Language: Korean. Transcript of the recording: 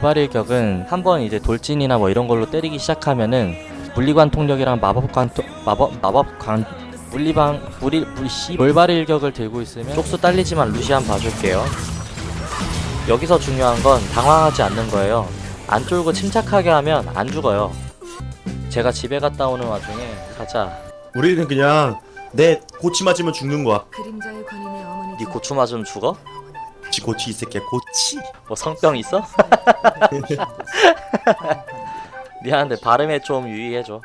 돌발일격은 한번 이제 돌진이나 뭐 이런 걸로 때리기 시작하면은 물리관 통력이랑 마법관 토- 마법 마법관 물리방 물리 물씨 돌발일격을 들고 있으면 쪽수 딸리지만 루시안 봐줄게요. 여기서 중요한 건 당황하지 않는 거예요. 안 쫄고 침착하게 하면 안 죽어요. 제가 집에 갔다 오는 와중에 가자. 우리는 그냥 내 고치 맞으면 죽는 거야. 네 고추 맞으면 죽어? 지 고치 이 새끼야 고치. 뭐 성병 있어? 미안한데 발음에 좀 유의해줘.